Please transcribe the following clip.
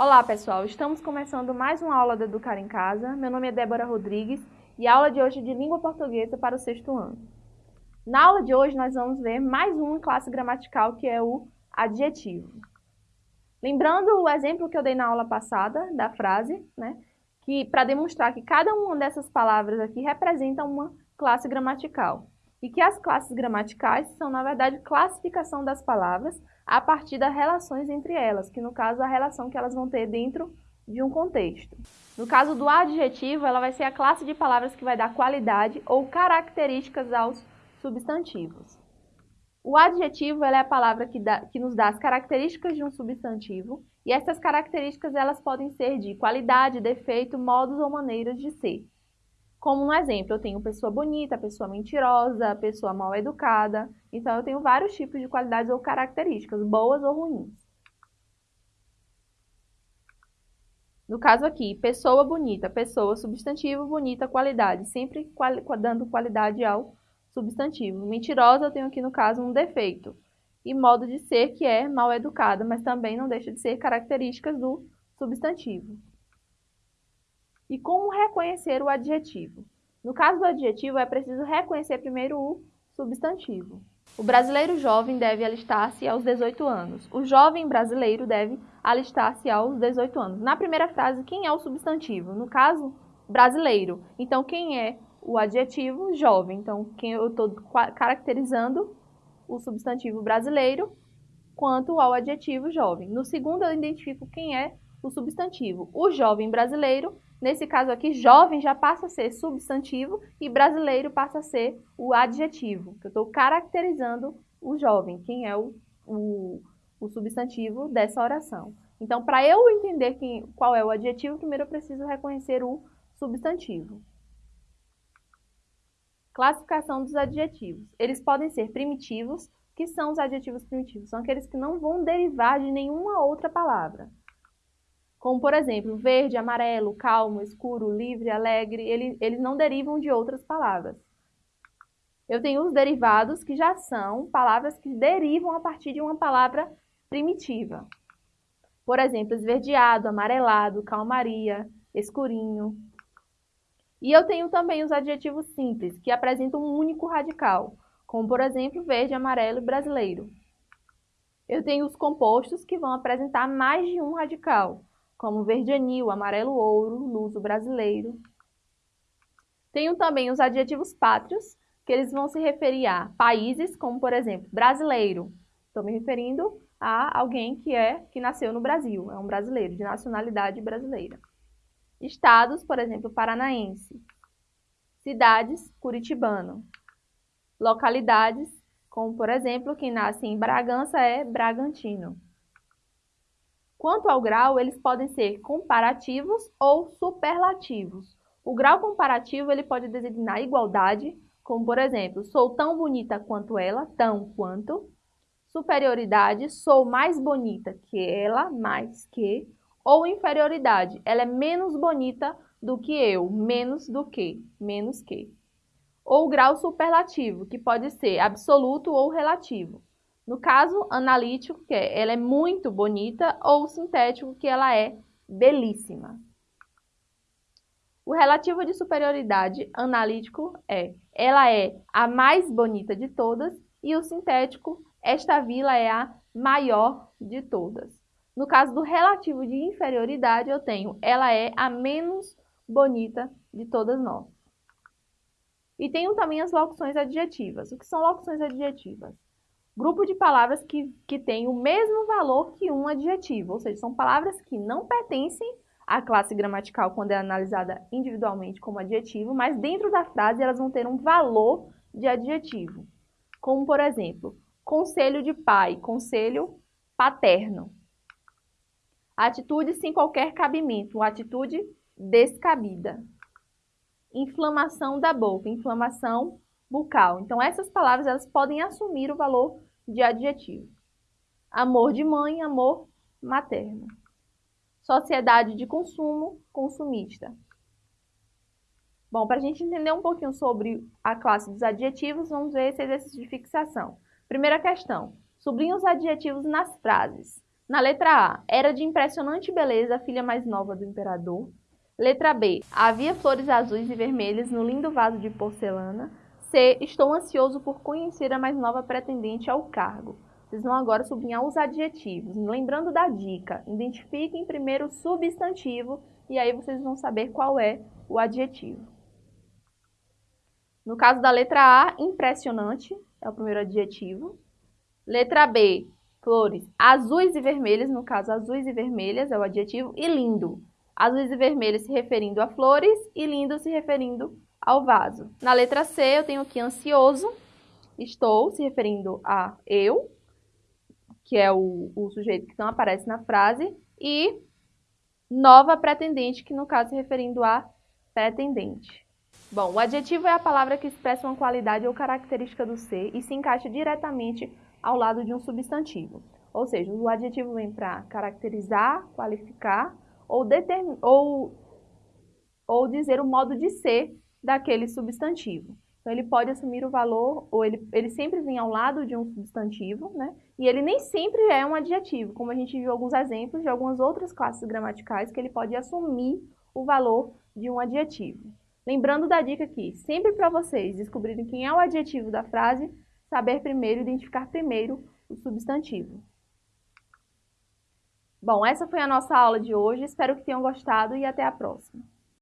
Olá pessoal, estamos começando mais uma aula do Educar em Casa. Meu nome é Débora Rodrigues e a aula de hoje é de língua portuguesa para o sexto ano. Na aula de hoje nós vamos ver mais uma classe gramatical que é o adjetivo. Lembrando o exemplo que eu dei na aula passada da frase, né, que para demonstrar que cada uma dessas palavras aqui representa uma classe gramatical e que as classes gramaticais são na verdade classificação das palavras a partir das relações entre elas, que no caso a relação que elas vão ter dentro de um contexto. No caso do adjetivo, ela vai ser a classe de palavras que vai dar qualidade ou características aos substantivos. O adjetivo é a palavra que, dá, que, nos dá as características de um substantivo e essas características elas podem ser de qualidade, defeito, modos ou maneiras de ser. Como no exemplo, eu tenho pessoa bonita, pessoa mentirosa, pessoa mal educada. Então, eu tenho vários tipos de qualidades ou características, boas ou ruins. No caso aqui, pessoa bonita, pessoa, substantivo, bonita, qualidade. Sempre quali dando qualidade ao substantivo. Mentirosa, eu tenho aqui no caso um defeito. E modo de ser, que é mal educada, mas também não deixa de ser características do substantivo. E como reconhecer o adjetivo? No caso do adjetivo, é preciso reconhecer primeiro o substantivo. O brasileiro jovem deve alistar-se aos 18 anos. O jovem brasileiro deve alistar-se aos 18 anos. Na primeira frase, quem é o substantivo? No caso, brasileiro. Então, quem é o adjetivo? Jovem. Então, quem eu estou caracterizando o substantivo brasileiro quanto ao adjetivo jovem. No segundo, eu identifico quem é o substantivo. O jovem brasileiro Nesse caso aqui, jovem já passa a ser substantivo e brasileiro passa a ser o adjetivo, eu estou caracterizando o jovem, quem é o, o, o substantivo dessa oração. Então, para eu entender quem, qual é o adjetivo, primeiro eu preciso reconhecer o substantivo. Classificação dos adjetivos. Eles podem ser primitivos, que são os adjetivos primitivos? São aqueles que não vão derivar de nenhuma outra palavra. Como, por exemplo, verde, amarelo, calmo, escuro, livre, alegre, ele, eles não derivam de outras palavras. Eu tenho os derivados, que já são palavras que derivam a partir de uma palavra primitiva. Por exemplo, esverdeado, amarelado, calmaria, escurinho. E eu tenho também os adjetivos simples, que apresentam um único radical, como, por exemplo, verde, amarelo e brasileiro. Eu tenho os compostos, que vão apresentar mais de um radical, como verde anil, amarelo ouro, luso brasileiro. Tenho também os adjetivos pátrios, que eles vão se referir a países, como por exemplo, brasileiro. Estou me referindo a alguém que é que nasceu no Brasil, é um brasileiro, de nacionalidade brasileira. Estados, por exemplo, paranaense. Cidades, curitibano. Localidades, como por exemplo, quem nasce em Bragança é bragantino. Quanto ao grau, eles podem ser comparativos ou superlativos. O grau comparativo ele pode designar igualdade, como por exemplo, sou tão bonita quanto ela, tão quanto. Superioridade, sou mais bonita que ela, mais que. Ou inferioridade, ela é menos bonita do que eu, menos do que, menos que. Ou grau superlativo, que pode ser absoluto ou relativo. No caso analítico, que é, ela é muito bonita, ou sintético, que ela é belíssima. O relativo de superioridade analítico é, ela é a mais bonita de todas, e o sintético, esta vila é a maior de todas. No caso do relativo de inferioridade, eu tenho, ela é a menos bonita de todas nós. E tenho também as locuções adjetivas. O que são locuções adjetivas? Grupo de palavras que, que tem o mesmo valor que um adjetivo, ou seja, são palavras que não pertencem à classe gramatical quando é analisada individualmente como adjetivo, mas dentro da frase elas vão ter um valor de adjetivo. Como, por exemplo, conselho de pai, conselho paterno. Atitude sem qualquer cabimento, atitude descabida. Inflamação da boca, inflamação bucal. Então, essas palavras elas podem assumir o valor de adjetivo. Amor de mãe, amor materno. Sociedade de consumo, consumista. Bom, para a gente entender um pouquinho sobre a classe dos adjetivos, vamos ver esse exercício de fixação. Primeira questão. Sublinhe os adjetivos nas frases. Na letra A, era de impressionante beleza a filha mais nova do imperador. Letra B, havia flores azuis e vermelhas no lindo vaso de porcelana. C, estou ansioso por conhecer a mais nova pretendente ao cargo. Vocês vão agora sublinhar os adjetivos. Lembrando da dica, identifiquem primeiro o substantivo e aí vocês vão saber qual é o adjetivo. No caso da letra A, impressionante é o primeiro adjetivo. Letra B, flores azuis e vermelhas, no caso azuis e vermelhas é o adjetivo, e lindo. Azuis e vermelhas se referindo a flores e lindo se referindo ao vaso. Na letra C eu tenho aqui ansioso, estou se referindo a eu, que é o, o sujeito que não aparece na frase, e nova pretendente, que no caso se referindo a pretendente. Bom, o adjetivo é a palavra que expressa uma qualidade ou característica do ser e se encaixa diretamente ao lado de um substantivo. Ou seja, o adjetivo vem para caracterizar, qualificar ou, ou, ou dizer o modo de ser daquele substantivo. Então, ele pode assumir o valor, ou ele, ele sempre vem ao lado de um substantivo, né? E ele nem sempre é um adjetivo, como a gente viu alguns exemplos de algumas outras classes gramaticais que ele pode assumir o valor de um adjetivo. Lembrando da dica aqui, sempre para vocês descobrirem quem é o adjetivo da frase, saber primeiro, identificar primeiro o substantivo. Bom, essa foi a nossa aula de hoje, espero que tenham gostado e até a próxima.